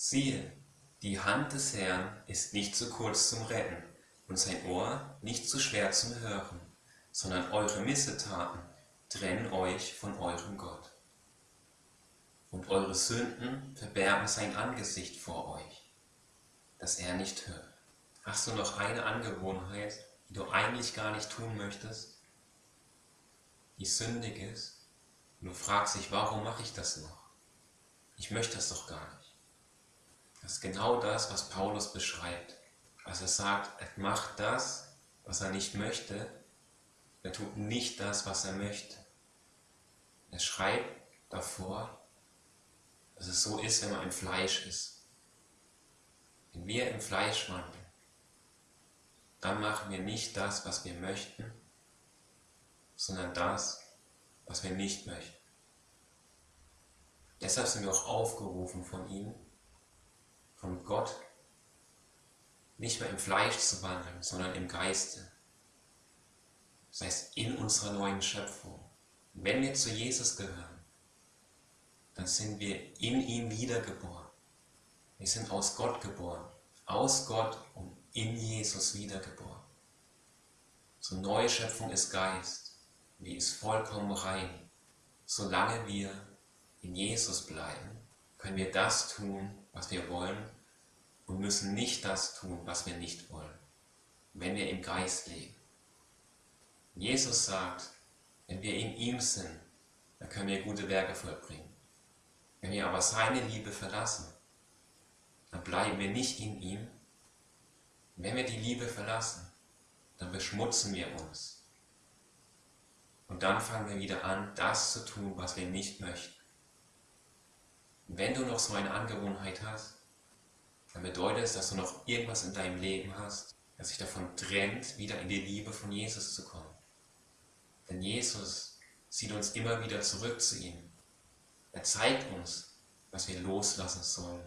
Siehe, die Hand des Herrn ist nicht zu kurz zum Retten und sein Ohr nicht zu schwer zum Hören, sondern eure Missetaten trennen euch von eurem Gott. Und eure Sünden verbergen sein Angesicht vor euch, dass er nicht hört. Hast du noch eine Angewohnheit, die du eigentlich gar nicht tun möchtest, die sündig ist, und du fragst dich, warum mache ich das noch? Ich möchte das doch gar nicht. Das ist genau das, was Paulus beschreibt. Als er sagt, er macht das, was er nicht möchte, er tut nicht das, was er möchte. Er schreibt davor, dass es so ist, wenn man im Fleisch ist. Wenn wir im Fleisch wandeln, dann machen wir nicht das, was wir möchten, sondern das, was wir nicht möchten. Deshalb sind wir auch aufgerufen von ihm, Gott, nicht mehr im Fleisch zu wandeln, sondern im Geiste. Das heißt, in unserer neuen Schöpfung. Wenn wir zu Jesus gehören, dann sind wir in ihm wiedergeboren. Wir sind aus Gott geboren, aus Gott und in Jesus wiedergeboren. So neue Schöpfung ist Geist, die ist vollkommen rein. Solange wir in Jesus bleiben, können wir das tun, was wir wollen und müssen nicht das tun, was wir nicht wollen, wenn wir im Geist leben. Jesus sagt, wenn wir in ihm sind, dann können wir gute Werke vollbringen. Wenn wir aber seine Liebe verlassen, dann bleiben wir nicht in ihm. Wenn wir die Liebe verlassen, dann beschmutzen wir uns. Und dann fangen wir wieder an, das zu tun, was wir nicht möchten. Wenn du noch so eine Angewohnheit hast, dann bedeutet es, dass du noch irgendwas in deinem Leben hast, das sich davon trennt, wieder in die Liebe von Jesus zu kommen. Denn Jesus zieht uns immer wieder zurück zu ihm. Er zeigt uns, was wir loslassen sollen,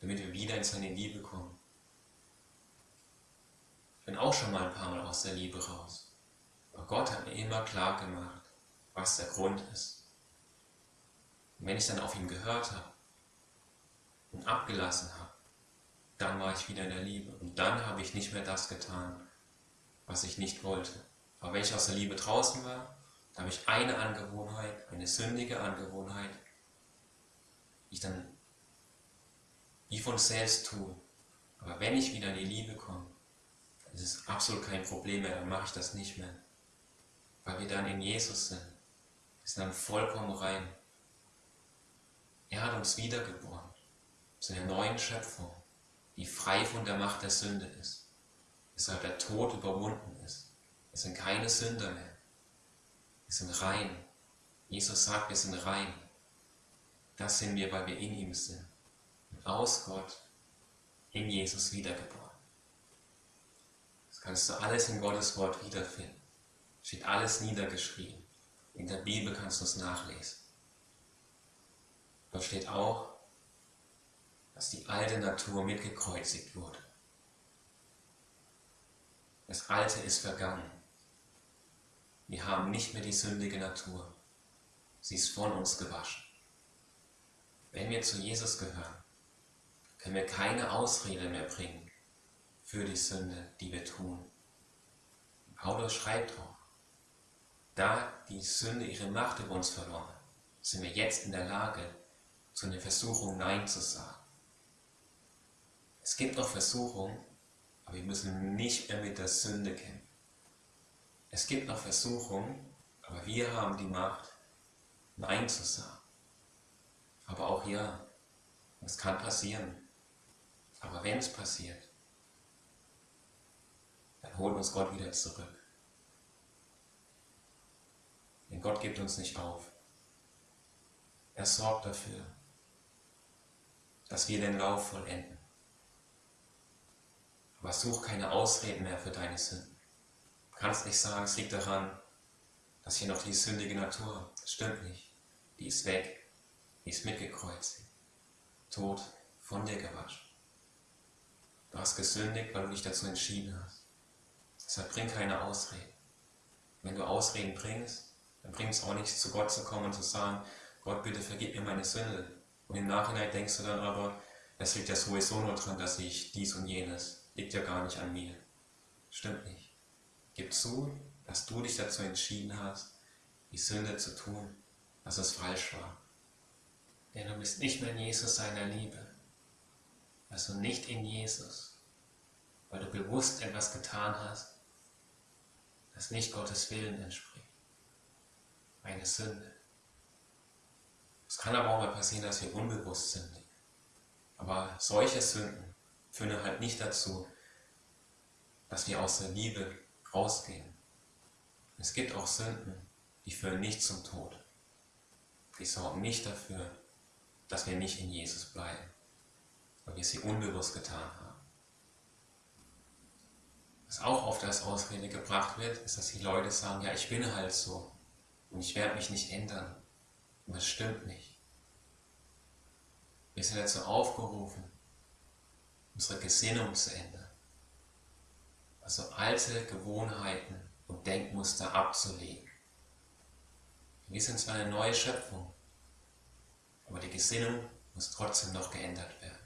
damit wir wieder in seine Liebe kommen. Ich bin auch schon mal ein paar Mal aus der Liebe raus. Aber Gott hat mir immer klar gemacht, was der Grund ist. Und wenn ich dann auf ihn gehört habe und abgelassen habe, dann war ich wieder in der Liebe. Und dann habe ich nicht mehr das getan, was ich nicht wollte. Aber wenn ich aus der Liebe draußen war, da habe ich eine Angewohnheit, eine sündige Angewohnheit, die ich dann wie von selbst tue. Aber wenn ich wieder in die Liebe komme, dann ist es absolut kein Problem mehr, dann mache ich das nicht mehr. Weil wir dann in Jesus sind. Wir sind dann vollkommen rein. Er hat uns wiedergeboren zu einer neuen Schöpfung, die frei von der Macht der Sünde ist, weshalb der Tod überwunden ist. Wir sind keine Sünder mehr. Wir sind rein. Jesus sagt, wir sind rein. Das sind wir, weil wir in ihm sind. Und aus Gott in Jesus wiedergeboren. Das kannst du alles in Gottes Wort wiederfinden. Steht alles niedergeschrieben. In der Bibel kannst du es nachlesen. Dort steht auch, dass die alte Natur mitgekreuzigt wurde. Das Alte ist vergangen. Wir haben nicht mehr die sündige Natur. Sie ist von uns gewaschen. Wenn wir zu Jesus gehören, können wir keine Ausrede mehr bringen für die Sünde, die wir tun. Paulus schreibt auch, da die Sünde ihre Macht über uns verloren hat, sind wir jetzt in der Lage, zu einer Versuchung Nein zu sagen. Es gibt noch Versuchungen, aber wir müssen nicht mehr mit der Sünde kämpfen. Es gibt noch Versuchungen, aber wir haben die Macht, Nein zu sagen. Aber auch ja, es kann passieren. Aber wenn es passiert, dann holt uns Gott wieder zurück. Denn Gott gibt uns nicht auf. Er sorgt dafür, dass wir den Lauf vollenden. Aber such keine Ausreden mehr für deine Sünden. Du kannst nicht sagen, es liegt daran, dass hier noch die sündige Natur, das stimmt nicht. Die ist weg, die ist mitgekreuzt, tot, von dir gewaschen. Du hast gesündigt, weil du dich dazu entschieden hast. Deshalb bring keine Ausreden. Wenn du Ausreden bringst, dann bringt es auch nichts, zu Gott zu kommen und zu sagen, Gott, bitte vergib mir meine Sünde. Und im Nachhinein denkst du dann aber, das liegt ja sowieso nur dran, dass ich dies und jenes, liegt ja gar nicht an mir. Stimmt nicht. Gib zu, dass du dich dazu entschieden hast, die Sünde zu tun, dass es falsch war. Denn du bist nicht mehr in Jesus seiner Liebe. Also nicht in Jesus, weil du bewusst etwas getan hast, das nicht Gottes Willen entspricht. Eine Sünde. Es kann aber auch mal passieren, dass wir unbewusst sind. Aber solche Sünden führen halt nicht dazu, dass wir aus der Liebe rausgehen. Es gibt auch Sünden, die führen nicht zum Tod. Die sorgen nicht dafür, dass wir nicht in Jesus bleiben, weil wir sie unbewusst getan haben. Was auch oft als Ausrede gebracht wird, ist, dass die Leute sagen, ja, ich bin halt so und ich werde mich nicht ändern. Und das stimmt nicht. Wir sind dazu aufgerufen, unsere Gesinnung zu ändern. Also alte Gewohnheiten und Denkmuster abzulegen. Wir sind zwar eine neue Schöpfung, aber die Gesinnung muss trotzdem noch geändert werden.